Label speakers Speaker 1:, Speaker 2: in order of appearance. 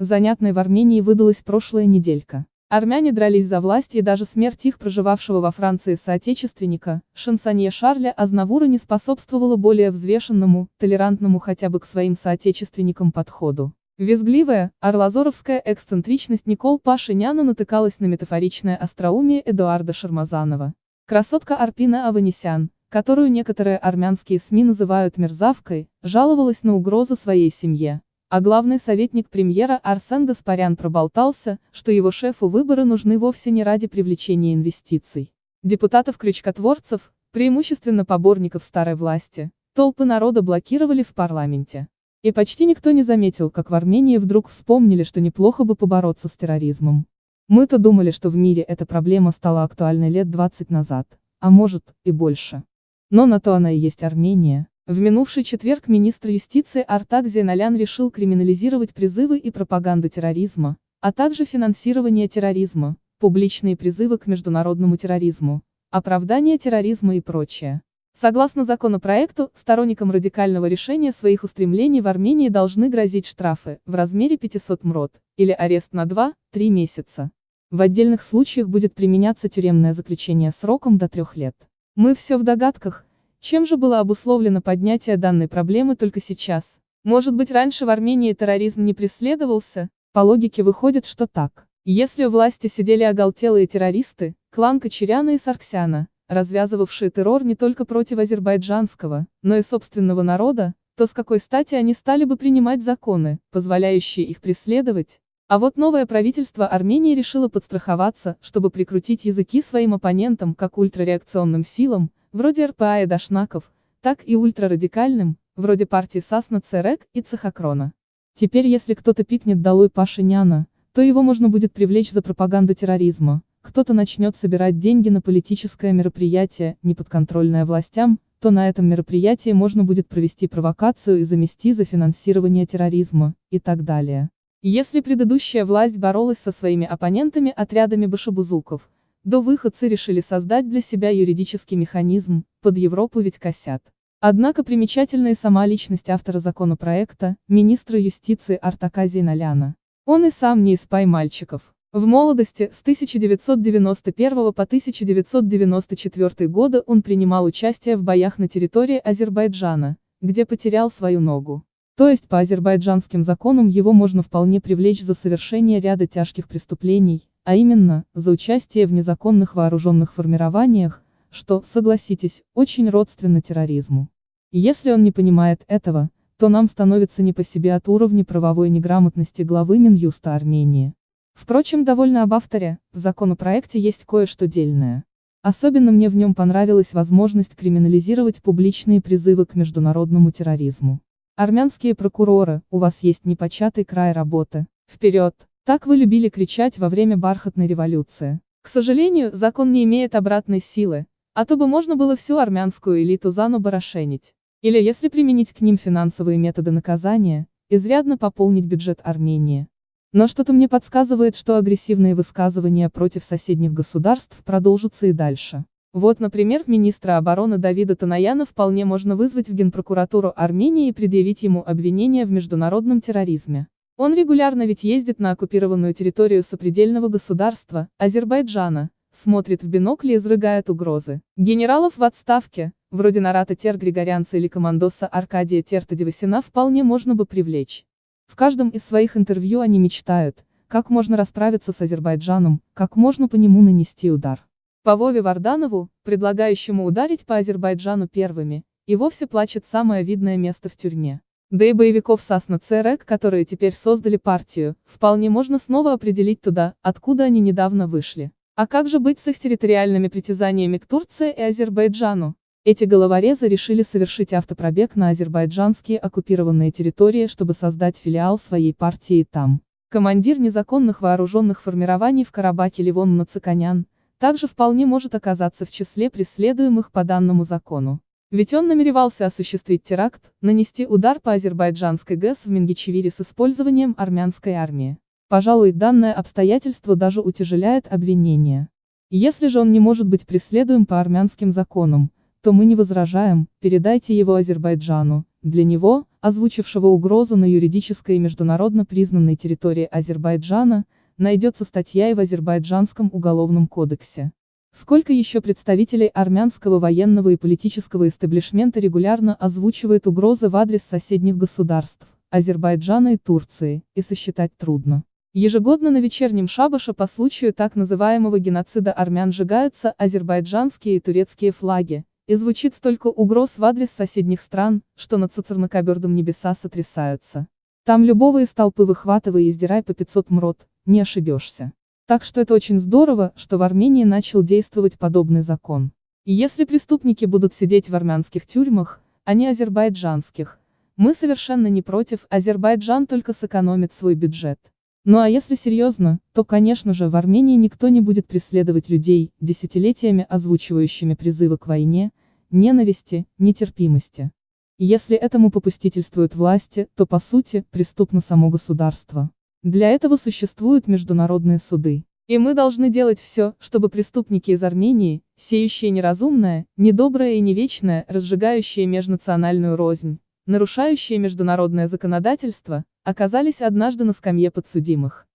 Speaker 1: Занятной в Армении выдалась прошлая неделька. Армяне дрались за власть и даже смерть их проживавшего во Франции соотечественника, шансонье Шарля Азнавура не способствовала более взвешенному, толерантному хотя бы к своим соотечественникам подходу. Визгливая, орлазоровская эксцентричность Никол Пашиняна натыкалась на метафоричное остроумие Эдуарда Шармазанова. Красотка Арпина Аванесян, которую некоторые армянские СМИ называют мерзавкой, жаловалась на угрозы своей семье. А главный советник премьера Арсен Гаспарян проболтался, что его шефу выборы нужны вовсе не ради привлечения инвестиций. Депутатов-крючкотворцев, преимущественно поборников старой власти, толпы народа блокировали в парламенте. И почти никто не заметил, как в Армении вдруг вспомнили, что неплохо бы побороться с терроризмом. Мы-то думали, что в мире эта проблема стала актуальной лет 20 назад, а может, и больше. Но на то она и есть Армения. В минувший четверг министр юстиции Артак Зейналян решил криминализировать призывы и пропаганду терроризма, а также финансирование терроризма, публичные призывы к международному терроризму, оправдание терроризма и прочее. Согласно законопроекту, сторонникам радикального решения своих устремлений в Армении должны грозить штрафы в размере 500 мрот, или арест на 2-3 месяца. В отдельных случаях будет применяться тюремное заключение сроком до трех лет. Мы все в догадках, чем же было обусловлено поднятие данной проблемы только сейчас? Может быть раньше в Армении терроризм не преследовался? По логике выходит, что так. Если у власти сидели оголтелые террористы, клан Кочеряна и Сарксяна, развязывавшие террор не только против азербайджанского, но и собственного народа, то с какой стати они стали бы принимать законы, позволяющие их преследовать? А вот новое правительство Армении решило подстраховаться, чтобы прикрутить языки своим оппонентам, как ультрареакционным силам, вроде РПА и Дашнаков, так и ультрарадикальным, вроде партии Сасна Церек и Цехокрона. Теперь если кто-то пикнет долой Пашиняна, то его можно будет привлечь за пропаганду терроризма, кто-то начнет собирать деньги на политическое мероприятие, неподконтрольное властям, то на этом мероприятии можно будет провести провокацию и замести за финансирование терроризма, и так далее. Если предыдущая власть боролась со своими оппонентами отрядами башабузуков, до выходцы решили создать для себя юридический механизм, под Европу ведь косят. Однако примечательна и сама личность автора законопроекта, министра юстиции Артаказии Наляна. Он и сам не из пай мальчиков. В молодости, с 1991 по 1994 годы он принимал участие в боях на территории Азербайджана, где потерял свою ногу. То есть по азербайджанским законам его можно вполне привлечь за совершение ряда тяжких преступлений, а именно, за участие в незаконных вооруженных формированиях, что, согласитесь, очень родственно терроризму. Если он не понимает этого, то нам становится не по себе от уровня правовой неграмотности главы Минюста Армении. Впрочем, довольно об авторе, в законопроекте есть кое-что дельное. Особенно мне в нем понравилась возможность криминализировать публичные призывы к международному терроризму. Армянские прокуроры, у вас есть непочатый край работы. Вперед! Так вы любили кричать во время бархатной революции. К сожалению, закон не имеет обратной силы, а то бы можно было всю армянскую элиту зану барашенить. Или если применить к ним финансовые методы наказания, изрядно пополнить бюджет Армении. Но что-то мне подсказывает, что агрессивные высказывания против соседних государств продолжатся и дальше. Вот, например, министра обороны Давида Танаяна вполне можно вызвать в Генпрокуратуру Армении и предъявить ему обвинение в международном терроризме. Он регулярно ведь ездит на оккупированную территорию сопредельного государства, Азербайджана, смотрит в бинокль и изрыгает угрозы. Генералов в отставке, вроде Нарата Тер Григорянца или командоса Аркадия Терта вполне можно бы привлечь. В каждом из своих интервью они мечтают, как можно расправиться с Азербайджаном, как можно по нему нанести удар. По Вове Варданову, предлагающему ударить по Азербайджану первыми, и вовсе плачет самое видное место в тюрьме. Да и боевиков Сасна ЦРЭК, которые теперь создали партию, вполне можно снова определить туда, откуда они недавно вышли. А как же быть с их территориальными притязаниями к Турции и Азербайджану? Эти головорезы решили совершить автопробег на азербайджанские оккупированные территории, чтобы создать филиал своей партии там. Командир незаконных вооруженных формирований в Карабаке Ливон Нациканян, также вполне может оказаться в числе преследуемых по данному закону. Ведь он намеревался осуществить теракт, нанести удар по азербайджанской ГЭС в Мингичевире с использованием армянской армии. Пожалуй, данное обстоятельство даже утяжеляет обвинение. Если же он не может быть преследуем по армянским законам, то мы не возражаем, передайте его Азербайджану, для него, озвучившего угрозу на юридической и международно признанной территории Азербайджана, найдется статья и в Азербайджанском уголовном кодексе. Сколько еще представителей армянского военного и политического истеблишмента регулярно озвучивает угрозы в адрес соседних государств, Азербайджана и Турции, и сосчитать трудно. Ежегодно на вечернем шабаше по случаю так называемого геноцида армян сжигаются азербайджанские и турецкие флаги, и звучит столько угроз в адрес соседних стран, что над цицернокобердом небеса сотрясаются. Там любого из толпы выхватывай и издирай по 500 мрот, не ошибешься. Так что это очень здорово, что в Армении начал действовать подобный закон. И если преступники будут сидеть в армянских тюрьмах, а не азербайджанских, мы совершенно не против, Азербайджан только сэкономит свой бюджет. Ну а если серьезно, то конечно же в Армении никто не будет преследовать людей, десятилетиями озвучивающими призывы к войне, ненависти, нетерпимости. Если этому попустительствуют власти, то по сути, преступно само государство. Для этого существуют международные суды. И мы должны делать все, чтобы преступники из Армении, сеющие неразумное, недоброе и невечное, разжигающие межнациональную рознь, нарушающие международное законодательство, оказались однажды на скамье подсудимых.